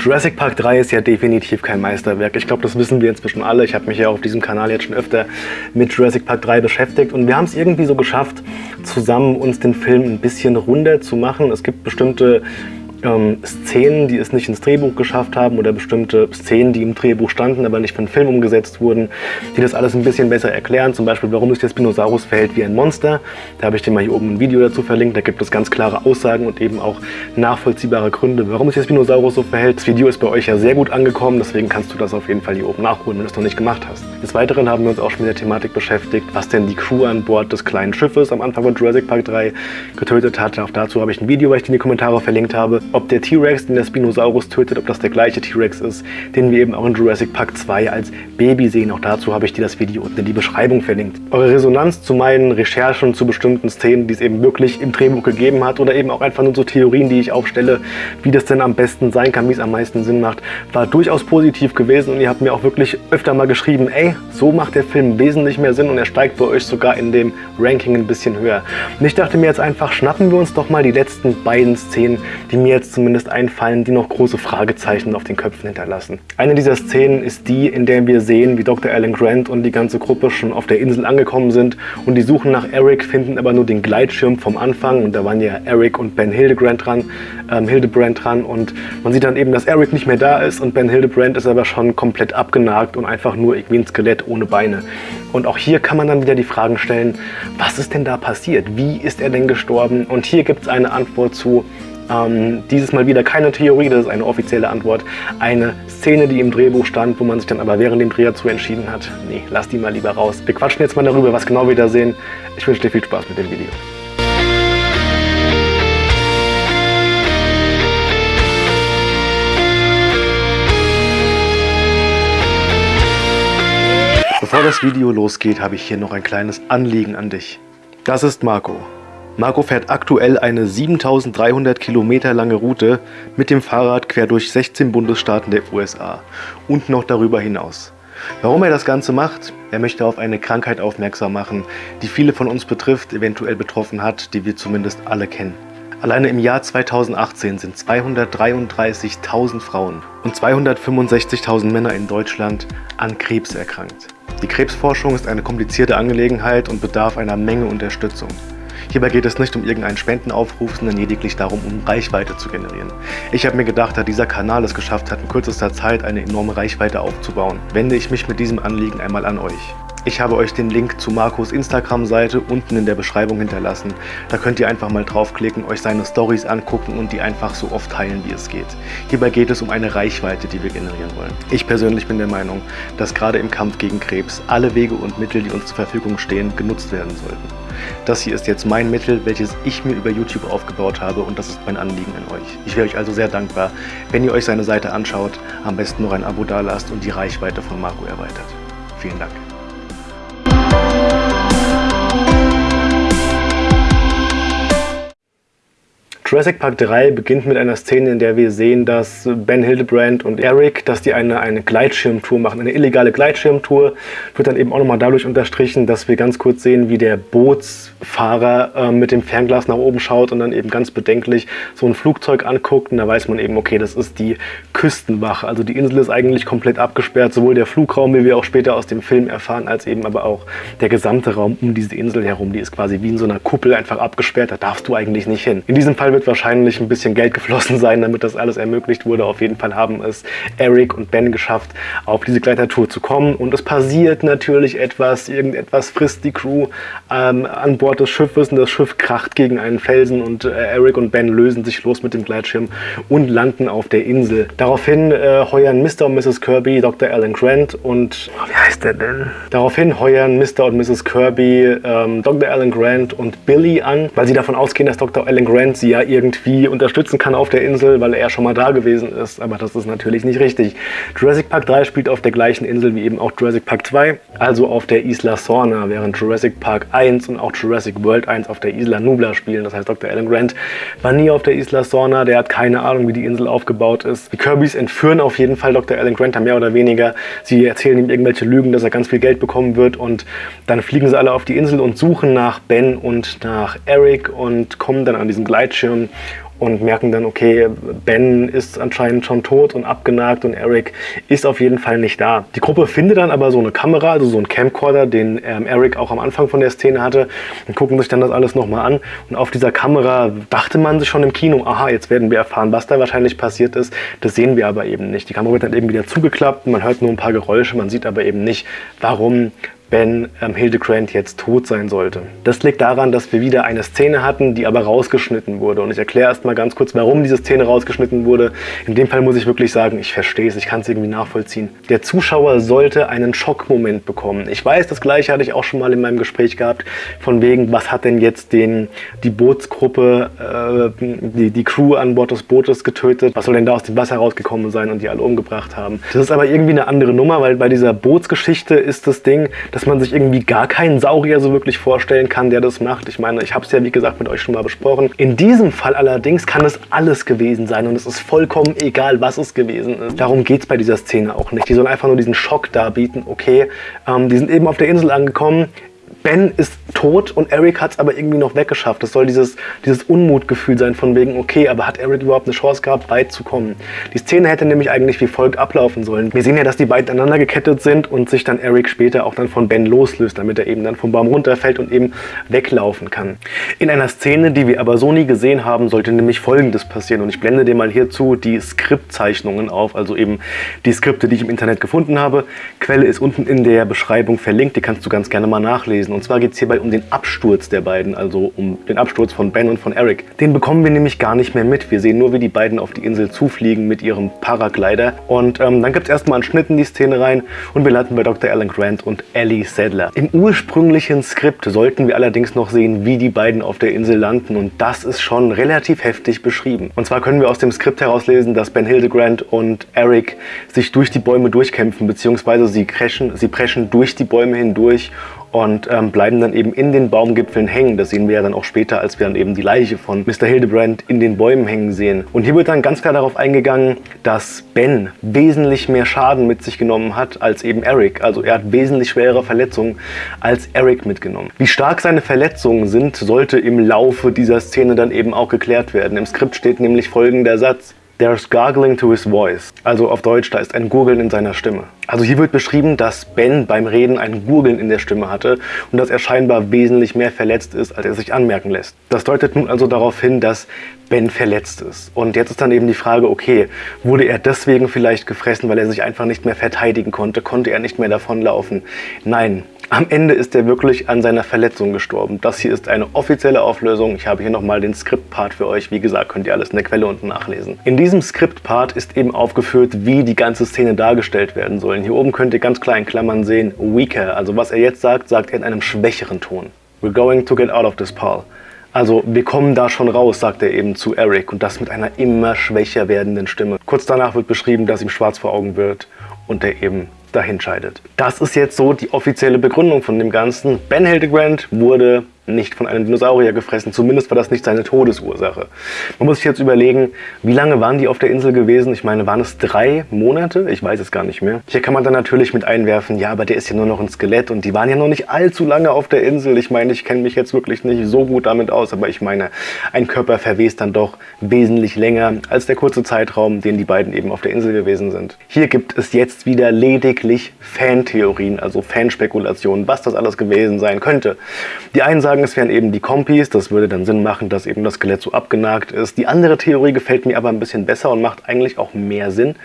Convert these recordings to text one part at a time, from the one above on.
Jurassic Park 3 ist ja definitiv kein Meisterwerk. Ich glaube, das wissen wir inzwischen alle. Ich habe mich ja auf diesem Kanal jetzt schon öfter mit Jurassic Park 3 beschäftigt und wir haben es irgendwie so geschafft, zusammen uns den Film ein bisschen runder zu machen. Es gibt bestimmte ähm, Szenen, die es nicht ins Drehbuch geschafft haben oder bestimmte Szenen, die im Drehbuch standen, aber nicht für den Film umgesetzt wurden, die das alles ein bisschen besser erklären. Zum Beispiel, warum sich der Spinosaurus verhält wie ein Monster. Da habe ich dir mal hier oben ein Video dazu verlinkt. Da gibt es ganz klare Aussagen und eben auch nachvollziehbare Gründe, warum sich der Spinosaurus so verhält. Das Video ist bei euch ja sehr gut angekommen, deswegen kannst du das auf jeden Fall hier oben nachholen, wenn du es noch nicht gemacht hast. Des Weiteren haben wir uns auch schon mit der Thematik beschäftigt, was denn die Crew an Bord des kleinen Schiffes am Anfang von Jurassic Park 3 getötet hat. Auch dazu habe ich ein Video, was ich dir in die Kommentare verlinkt habe ob der T-Rex, den der Spinosaurus tötet, ob das der gleiche T-Rex ist, den wir eben auch in Jurassic Park 2 als Baby sehen. Auch dazu habe ich dir das Video unten in die Beschreibung verlinkt. Eure Resonanz zu meinen Recherchen zu bestimmten Szenen, die es eben wirklich im Drehbuch gegeben hat oder eben auch einfach nur so Theorien, die ich aufstelle, wie das denn am besten sein kann, wie es am meisten Sinn macht, war durchaus positiv gewesen und ihr habt mir auch wirklich öfter mal geschrieben, ey, so macht der Film wesentlich mehr Sinn und er steigt bei euch sogar in dem Ranking ein bisschen höher. Und ich dachte mir jetzt einfach, schnappen wir uns doch mal die letzten beiden Szenen, die mir jetzt zumindest einfallen, die noch große Fragezeichen auf den Köpfen hinterlassen. Eine dieser Szenen ist die, in der wir sehen, wie Dr. Alan Grant und die ganze Gruppe schon auf der Insel angekommen sind und die suchen nach Eric, finden aber nur den Gleitschirm vom Anfang und da waren ja Eric und Ben Hildebrand dran, ähm, Hildebrand dran und man sieht dann eben, dass Eric nicht mehr da ist und Ben Hildebrand ist aber schon komplett abgenagt und einfach nur irgendwie ein Skelett ohne Beine. Und auch hier kann man dann wieder die Fragen stellen, was ist denn da passiert? Wie ist er denn gestorben? Und hier gibt es eine Antwort zu, ähm, dieses Mal wieder keine Theorie, das ist eine offizielle Antwort. Eine Szene, die im Drehbuch stand, wo man sich dann aber während dem Dreh dazu entschieden hat, nee, lass die mal lieber raus. Wir quatschen jetzt mal darüber, was genau wir da sehen. Ich wünsche dir viel Spaß mit dem Video. Bevor das Video losgeht, habe ich hier noch ein kleines Anliegen an dich. Das ist Marco. Marco fährt aktuell eine 7300 Kilometer lange Route mit dem Fahrrad quer durch 16 Bundesstaaten der USA und noch darüber hinaus. Warum er das Ganze macht? Er möchte auf eine Krankheit aufmerksam machen, die viele von uns betrifft, eventuell betroffen hat, die wir zumindest alle kennen. Alleine im Jahr 2018 sind 233.000 Frauen und 265.000 Männer in Deutschland an Krebs erkrankt. Die Krebsforschung ist eine komplizierte Angelegenheit und bedarf einer Menge Unterstützung. Hierbei geht es nicht um irgendeinen Spendenaufruf, sondern lediglich darum, um Reichweite zu generieren. Ich habe mir gedacht, da dieser Kanal es geschafft hat, in kürzester Zeit eine enorme Reichweite aufzubauen, wende ich mich mit diesem Anliegen einmal an euch. Ich habe euch den Link zu Marcos Instagram-Seite unten in der Beschreibung hinterlassen. Da könnt ihr einfach mal draufklicken, euch seine Stories angucken und die einfach so oft teilen, wie es geht. Hierbei geht es um eine Reichweite, die wir generieren wollen. Ich persönlich bin der Meinung, dass gerade im Kampf gegen Krebs alle Wege und Mittel, die uns zur Verfügung stehen, genutzt werden sollten. Das hier ist jetzt mein Mittel, welches ich mir über YouTube aufgebaut habe und das ist mein Anliegen an euch. Ich wäre euch also sehr dankbar, wenn ihr euch seine Seite anschaut, am besten noch ein Abo dalasst und die Reichweite von Marco erweitert. Vielen Dank. Jurassic Park 3 beginnt mit einer Szene, in der wir sehen, dass Ben Hildebrand und Eric, dass die eine, eine Gleitschirmtour machen, eine illegale Gleitschirmtour. Wird dann eben auch nochmal dadurch unterstrichen, dass wir ganz kurz sehen, wie der Bootsfahrer äh, mit dem Fernglas nach oben schaut und dann eben ganz bedenklich so ein Flugzeug anguckt. Und da weiß man eben, okay, das ist die Küstenwache. Also die Insel ist eigentlich komplett abgesperrt, sowohl der Flugraum, wie wir auch später aus dem Film erfahren, als eben aber auch der gesamte Raum um diese Insel herum. Die ist quasi wie in so einer Kuppel einfach abgesperrt, da darfst du eigentlich nicht hin. In diesem Fall wird wahrscheinlich ein bisschen Geld geflossen sein, damit das alles ermöglicht wurde. Auf jeden Fall haben es Eric und Ben geschafft, auf diese Gleitertour zu kommen. Und es passiert natürlich etwas, irgendetwas frisst die Crew ähm, an Bord des Schiffes und das Schiff kracht gegen einen Felsen und äh, Eric und Ben lösen sich los mit dem Gleitschirm und landen auf der Insel. Daraufhin äh, heuern Mr. und Mrs. Kirby Dr. Alan Grant und... Oh, wie heißt der denn? Daraufhin heuern Mr. und Mrs. Kirby ähm, Dr. Alan Grant und Billy an, weil sie davon ausgehen, dass Dr. Alan Grant sie ja irgendwie unterstützen kann auf der Insel, weil er schon mal da gewesen ist. Aber das ist natürlich nicht richtig. Jurassic Park 3 spielt auf der gleichen Insel wie eben auch Jurassic Park 2, also auf der Isla Sorna, während Jurassic Park 1 und auch Jurassic World 1 auf der Isla Nubla spielen. Das heißt, Dr. Alan Grant war nie auf der Isla Sorna, der hat keine Ahnung, wie die Insel aufgebaut ist. Die Kirbys entführen auf jeden Fall Dr. Alan Grant, mehr oder weniger. Sie erzählen ihm irgendwelche Lügen, dass er ganz viel Geld bekommen wird und dann fliegen sie alle auf die Insel und suchen nach Ben und nach Eric und kommen dann an diesen Gleitschirm und merken dann, okay, Ben ist anscheinend schon tot und abgenagt und Eric ist auf jeden Fall nicht da. Die Gruppe findet dann aber so eine Kamera, also so einen Camcorder, den ähm, Eric auch am Anfang von der Szene hatte und gucken sich dann das alles nochmal an. Und auf dieser Kamera dachte man sich schon im Kino, aha, jetzt werden wir erfahren, was da wahrscheinlich passiert ist. Das sehen wir aber eben nicht. Die Kamera wird dann eben wieder zugeklappt, man hört nur ein paar Geräusche, man sieht aber eben nicht, warum Ben ähm, Hildegrand jetzt tot sein sollte. Das liegt daran, dass wir wieder eine Szene hatten, die aber rausgeschnitten wurde. Und ich erkläre erst mal ganz kurz, warum diese Szene rausgeschnitten wurde. In dem Fall muss ich wirklich sagen, ich verstehe es, ich kann es irgendwie nachvollziehen. Der Zuschauer sollte einen Schockmoment bekommen. Ich weiß, das gleiche hatte ich auch schon mal in meinem Gespräch gehabt, von wegen, was hat denn jetzt den, die Bootsgruppe, äh, die, die Crew an Bord des Bootes getötet? Was soll denn da aus dem Wasser rausgekommen sein und die alle umgebracht haben? Das ist aber irgendwie eine andere Nummer, weil bei dieser Bootsgeschichte ist das Ding, dass man sich irgendwie gar keinen Saurier so wirklich vorstellen kann, der das macht. Ich meine, ich habe es ja wie gesagt mit euch schon mal besprochen. In diesem Fall allerdings kann es alles gewesen sein und es ist vollkommen egal, was es gewesen ist. Darum geht es bei dieser Szene auch nicht. Die sollen einfach nur diesen Schock darbieten. Okay, ähm, die sind eben auf der Insel angekommen, Ben ist tot und Eric hat es aber irgendwie noch weggeschafft. Das soll dieses, dieses Unmutgefühl sein von wegen, okay, aber hat Eric überhaupt eine Chance gehabt, weit zu kommen? Die Szene hätte nämlich eigentlich wie folgt ablaufen sollen. Wir sehen ja, dass die beiden aneinander gekettet sind und sich dann Eric später auch dann von Ben loslöst, damit er eben dann vom Baum runterfällt und eben weglaufen kann. In einer Szene, die wir aber so nie gesehen haben, sollte nämlich folgendes passieren. Und ich blende dir mal hierzu die Skriptzeichnungen auf, also eben die Skripte, die ich im Internet gefunden habe. Quelle ist unten in der Beschreibung verlinkt, die kannst du ganz gerne mal nachlesen. Und zwar geht es hierbei um den Absturz der beiden, also um den Absturz von Ben und von Eric. Den bekommen wir nämlich gar nicht mehr mit. Wir sehen nur, wie die beiden auf die Insel zufliegen mit ihrem Paraglider. Und ähm, dann gibt es erstmal einen Schnitt in die Szene rein und wir landen bei Dr. Alan Grant und Ellie Sadler. Im ursprünglichen Skript sollten wir allerdings noch sehen, wie die beiden auf der Insel landen und das ist schon relativ heftig beschrieben. Und zwar können wir aus dem Skript herauslesen, dass Ben Hildegrand und Eric sich durch die Bäume durchkämpfen, beziehungsweise sie crashen, sie preschen durch die Bäume hindurch und ähm, bleiben dann eben in den Baumgipfeln hängen. Das sehen wir ja dann auch später, als wir dann eben die Leiche von Mr. Hildebrand in den Bäumen hängen sehen. Und hier wird dann ganz klar darauf eingegangen, dass Ben wesentlich mehr Schaden mit sich genommen hat als eben Eric. Also er hat wesentlich schwerere Verletzungen als Eric mitgenommen. Wie stark seine Verletzungen sind, sollte im Laufe dieser Szene dann eben auch geklärt werden. Im Skript steht nämlich folgender Satz. There's gargling to his voice. Also auf Deutsch, da ist ein Gurgeln in seiner Stimme. Also hier wird beschrieben, dass Ben beim Reden ein Gurgeln in der Stimme hatte und dass er scheinbar wesentlich mehr verletzt ist, als er sich anmerken lässt. Das deutet nun also darauf hin, dass Ben verletzt ist. Und jetzt ist dann eben die Frage, okay, wurde er deswegen vielleicht gefressen, weil er sich einfach nicht mehr verteidigen konnte? Konnte er nicht mehr davonlaufen? Nein, am Ende ist er wirklich an seiner Verletzung gestorben. Das hier ist eine offizielle Auflösung. Ich habe hier nochmal den Skriptpart für euch. Wie gesagt, könnt ihr alles in der Quelle unten nachlesen. In diesem Skriptpart ist eben aufgeführt, wie die ganze Szene dargestellt werden soll. Hier oben könnt ihr ganz klar in Klammern sehen, weaker. Also was er jetzt sagt, sagt er in einem schwächeren Ton. We're going to get out of this, Paul. Also wir kommen da schon raus, sagt er eben zu Eric und das mit einer immer schwächer werdenden Stimme. Kurz danach wird beschrieben, dass ihm schwarz vor Augen wird und er eben dahin scheidet. Das ist jetzt so die offizielle Begründung von dem Ganzen. Ben Hildegrand wurde nicht von einem Dinosaurier gefressen. Zumindest war das nicht seine Todesursache. Man muss sich jetzt überlegen, wie lange waren die auf der Insel gewesen? Ich meine, waren es drei Monate? Ich weiß es gar nicht mehr. Hier kann man dann natürlich mit einwerfen, ja, aber der ist ja nur noch ein Skelett und die waren ja noch nicht allzu lange auf der Insel. Ich meine, ich kenne mich jetzt wirklich nicht so gut damit aus, aber ich meine, ein Körper verwest dann doch wesentlich länger als der kurze Zeitraum, den die beiden eben auf der Insel gewesen sind. Hier gibt es jetzt wieder lediglich Fantheorien, also Fanspekulationen, was das alles gewesen sein könnte. Die einen sagen, sagen, es wären eben die Kompis. Das würde dann Sinn machen, dass eben das Skelett so abgenagt ist. Die andere Theorie gefällt mir aber ein bisschen besser und macht eigentlich auch mehr Sinn.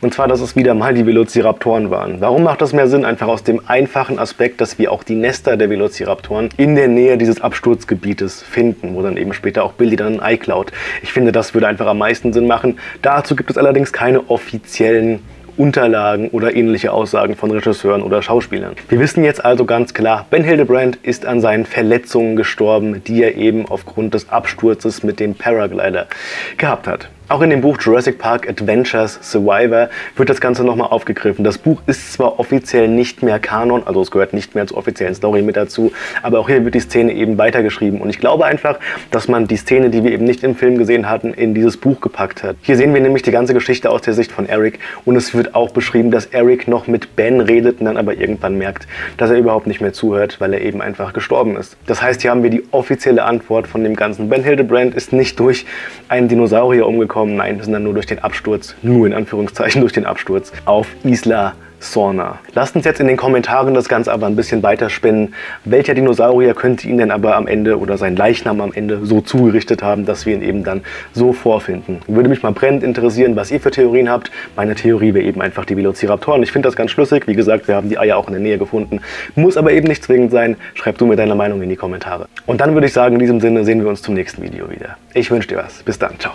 Und zwar, dass es wieder mal die Velociraptoren waren. Warum macht das mehr Sinn? Einfach aus dem einfachen Aspekt, dass wir auch die Nester der Velociraptoren in der Nähe dieses Absturzgebietes finden, wo dann eben später auch Billy dann ein Ei klaut. Ich finde, das würde einfach am meisten Sinn machen. Dazu gibt es allerdings keine offiziellen Unterlagen oder ähnliche Aussagen von Regisseuren oder Schauspielern. Wir wissen jetzt also ganz klar, Ben Hildebrand ist an seinen Verletzungen gestorben, die er eben aufgrund des Absturzes mit dem Paraglider gehabt hat. Auch in dem Buch Jurassic Park Adventures Survivor wird das Ganze nochmal aufgegriffen. Das Buch ist zwar offiziell nicht mehr Kanon, also es gehört nicht mehr zur offiziellen Story mit dazu, aber auch hier wird die Szene eben weitergeschrieben. Und ich glaube einfach, dass man die Szene, die wir eben nicht im Film gesehen hatten, in dieses Buch gepackt hat. Hier sehen wir nämlich die ganze Geschichte aus der Sicht von Eric und es wird auch beschrieben, dass Eric noch mit Ben redet und dann aber irgendwann merkt, dass er überhaupt nicht mehr zuhört, weil er eben einfach gestorben ist. Das heißt, hier haben wir die offizielle Antwort von dem Ganzen. Ben Hildebrand ist nicht durch einen Dinosaurier umgekommen, nein, sondern nur durch den Absturz, nur in Anführungszeichen durch den Absturz auf Isla Sorna. Lasst uns jetzt in den Kommentaren das Ganze aber ein bisschen weiterspinnen. Welcher Dinosaurier könnte ihn denn aber am Ende oder sein Leichnam am Ende so zugerichtet haben, dass wir ihn eben dann so vorfinden? Würde mich mal brennend interessieren, was ihr für Theorien habt. Meine Theorie wäre eben einfach die Velociraptoren. Ich finde das ganz schlüssig. Wie gesagt, wir haben die Eier auch in der Nähe gefunden. Muss aber eben nicht zwingend sein. Schreib du mir deine Meinung in die Kommentare. Und dann würde ich sagen, in diesem Sinne sehen wir uns zum nächsten Video wieder. Ich wünsche dir was. Bis dann. Ciao.